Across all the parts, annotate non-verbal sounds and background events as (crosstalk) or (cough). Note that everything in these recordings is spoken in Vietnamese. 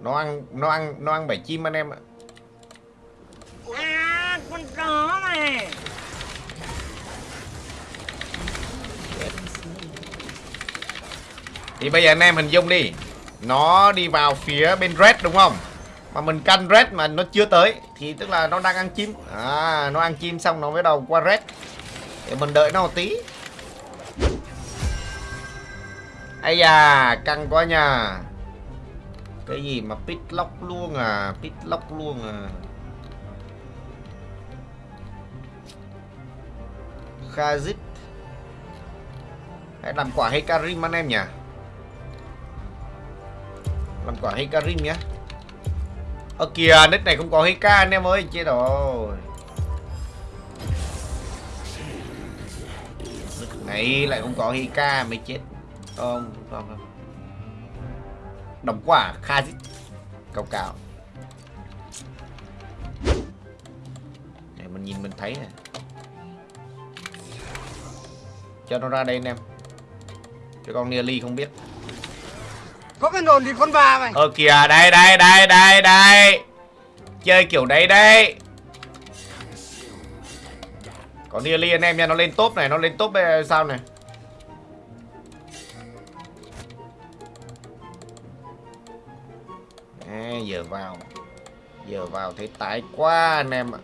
nó ăn nó ăn nó ăn bảy chim anh em ạ. À, con chó này. thì bây giờ anh em hình dung đi. Nó đi vào phía bên red đúng không? Mà mình canh red mà nó chưa tới thì tức là nó đang ăn chim. À nó ăn chim xong nó mới đầu qua red. Để mình đợi nó một tí. Ây da căng quá nha cái gì mà pit lock luôn à pit lock luôn à. Khazit Hãy làm quả Hekarim anh em nhỉ? Làm quả Hekarim nhé. Ơ, kìa nick này không có Heka anh em ơi, Chết rồi. Nick này, lại không có Heka mới chết. Không không không. Đóng quả Khazit Cao cao. Để mình nhìn mình thấy này cho nó ra đây anh em. Cho con nearly không biết. Có cái nồn thì con bà mày. Ờ kìa đây đây đây đây đây. Chơi kiểu đấy đây có nearly anh em nha nó lên top này nó lên top đây sao này giờ vào. Giờ vào thấy tái quá anh em ạ.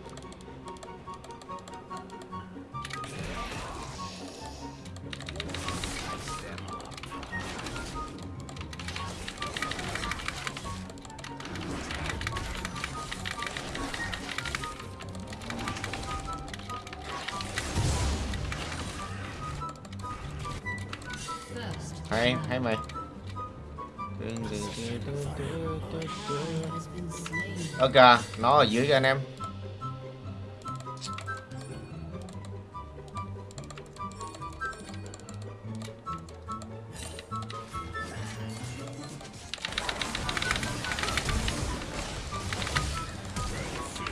Hay hay mày ok nó ở dưới kìa anh em.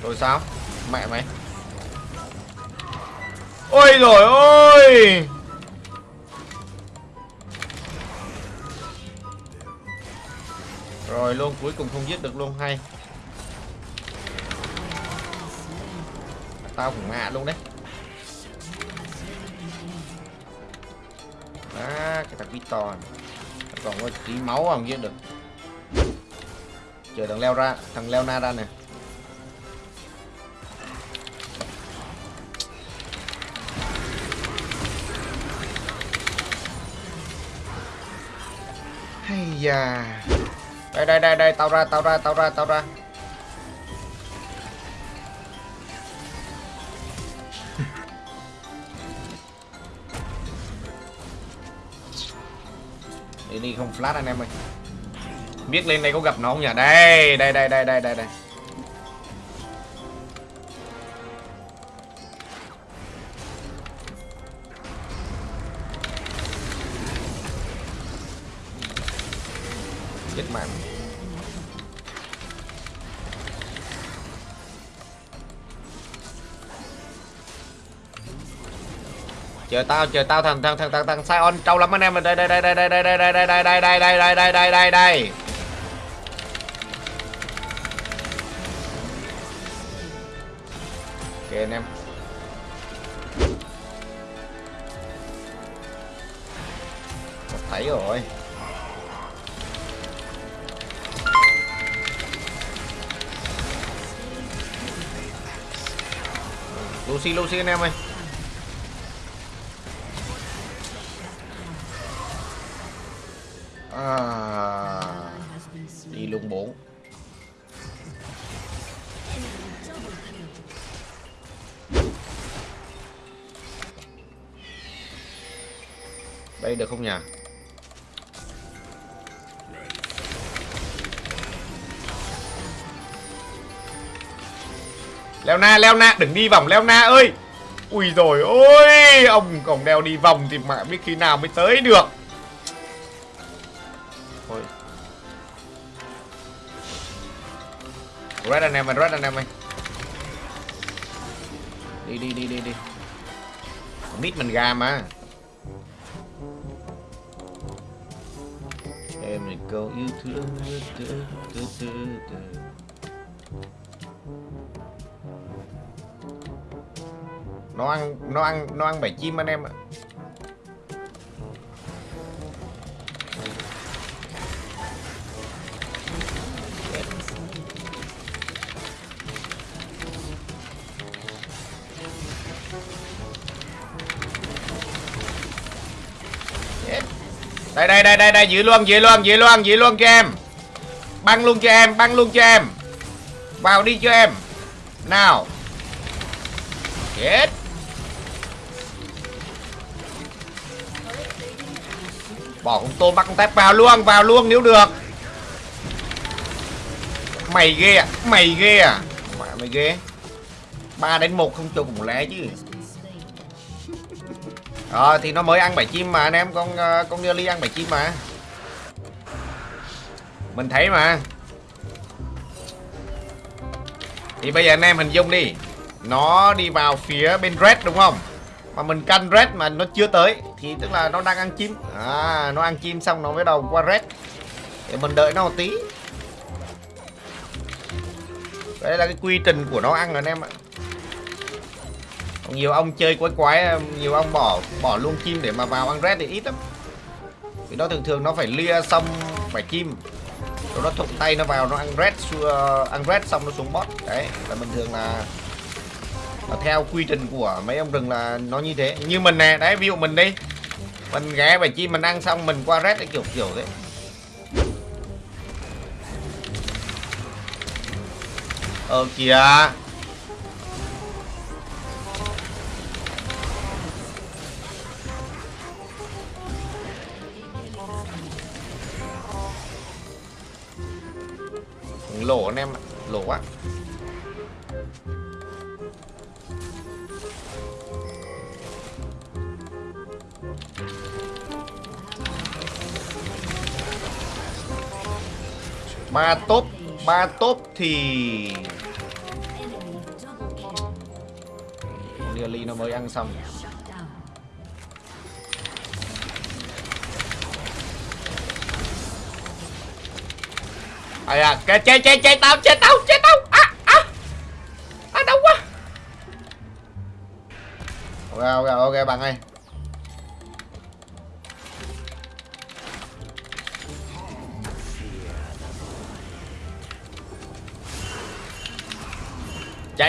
Rồi sao? Mẹ mày. Ôi rồi ôi! Rồi luôn, cuối cùng không giết được luôn hay. Tao cũng ngạ luôn đấy. Đó, cái thằng Piton Còn có tí máu không giết được. Chờ thằng leo ra, thằng leo na ra nè. Hay da đây đây đây đây, tao ra tao ra tao ra tao ra. Đi đi, không flash anh em ơi. Biết lên đây có gặp nó không nhỉ? Đây đây đây đây đây đây đây. Chết mạng chờ tao chờ tao thằng thằng thằng thằng thằng Sion trâu lắm anh em đây đây đây đây đây đây đây đây đây đây đây đây đây đây đây đây đây đây ok anh em thấy rồi Lucy Lucy anh em ơi. À, đi luôn 4 đây được không nhỉ? Leo na leo na, đừng đi vòng, leo na ơi. Ui rồi ôi, ông còn đeo đi vòng thì mà biết khi nào mới tới được. Ôi. Red anh em ơi, red anh em ơi. Đi đi đi đi đi. Mít mình gà mà. Em này câu yêu thương. Nó ăn nó ăn nó ăn bảy chim anh em ạ. Đây đây đây đây đây, giữ luôn giữ luôn giữ luôn giữ luôn cho em. Băng luôn cho em, băng luôn cho em. Vào đi cho em. Nào. Chết. Bỏ con tôm bắt con tép vào luôn vào luôn nếu được. Mày ghê à mày ghê à. Mẹ, mày ghê. Ba đến một không cho cùng lẽ chứ. Ờ thì nó mới ăn bảy chim mà anh em, con ờ, con Nelly ăn bảy chim mà. Mình thấy mà. Thì bây giờ anh em hình dung đi. Nó đi vào phía bên red đúng không? Mà mình canh red mà nó chưa tới, Thì tức là nó đang ăn chim. À nó ăn chim xong nó mới đầu qua red. Để mình đợi nó một tí. Đây là cái quy trình của nó ăn rồi anh em ạ. Nhiều ông chơi quái quái, nhiều ông bỏ bỏ luôn chim để mà vào ăn red thì ít lắm. Vì nó thường thường nó phải lia xong phải chim. Rồi nó thụng tay nó vào nó ăn red, xua- ăn red xong nó xuống bot. Đấy, là bình thường là theo quy trình của mấy ông rừng là nó như thế. Như mình nè, đấy, ví dụ mình đi. Mình ghé và chi mình ăn xong mình qua red cái kiểu kiểu thế. Ờ kìa. Lỗ anh em lỗ quá. Ba top ba top thì Nearly nó mới ăn xong. À, à cái chơi chơi chơi tao chơi tao chơi tao. À à. À đâu quá. Ok ok ok bạn ơi.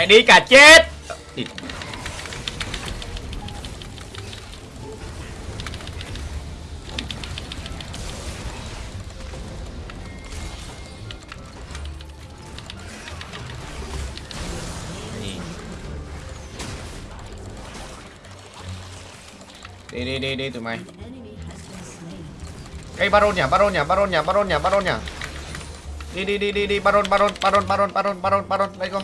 Đi cả chết đi đi đi đi tụi mày cây baron nhá baron nhá baron nhá baron nhá baron nhá đi đi đi đi đi baron baron baron baron baron baron baron đây con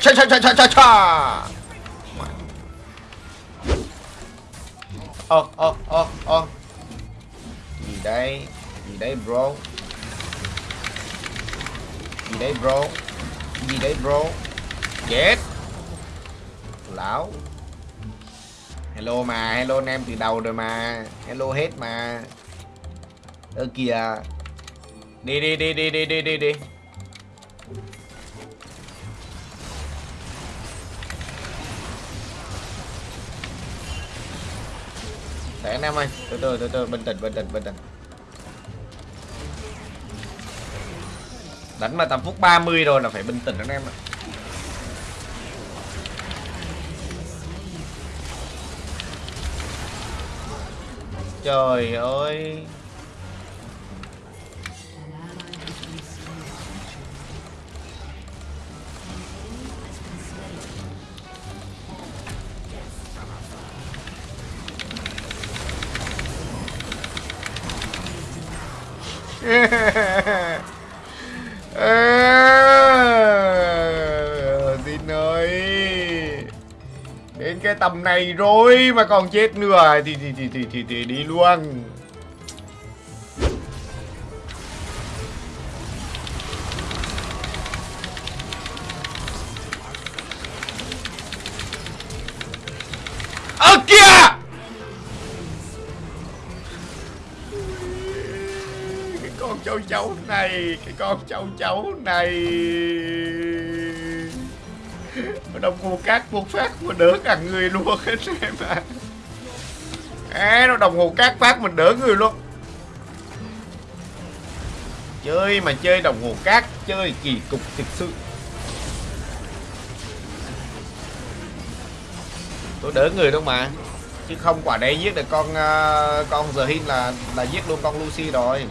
Cha cha cha cha cha cha. Ơ ơ ơ ơ. Gì đây? Gì đây bro? Gì đây bro? Gì đây bro? Chết. Lão. Hello mà, hello anh em từ đầu rồi mà. Hello hết mà. Ơ kìa. Đi đi đi đi đi đi đi đi. Để anh em ơi, từ từ từ từ bình tĩnh bình tĩnh bình tĩnh. Đánh mà tầm phút 30 rồi là phải bình tĩnh anh em ạ. Trời ơi. (laughs) Ờ, Tin ơi. Đến cái tầm này rồi mà còn chết nữa. Thì thì thì thì thì, thì đi luôn. Cháu châu chấu này cái con châu chấu này. Đồng hồ cát một phát mà đỡ cả người luôn (laughs) hết em à à nó đồng hồ cát phát mình đỡ người luôn. Chơi mà chơi đồng hồ cát chơi kỳ cục thực sự. Tôi đỡ người đâu mà chứ không quả đấy giết được con uh, con giờ hin là là giết luôn con lucy rồi.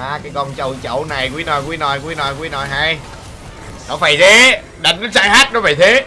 À cái con châu chậu này, quý nồi quý nồi quý nồi quý nồi hay. Nó phải thế. Đánh nó sai hát nó phải thế.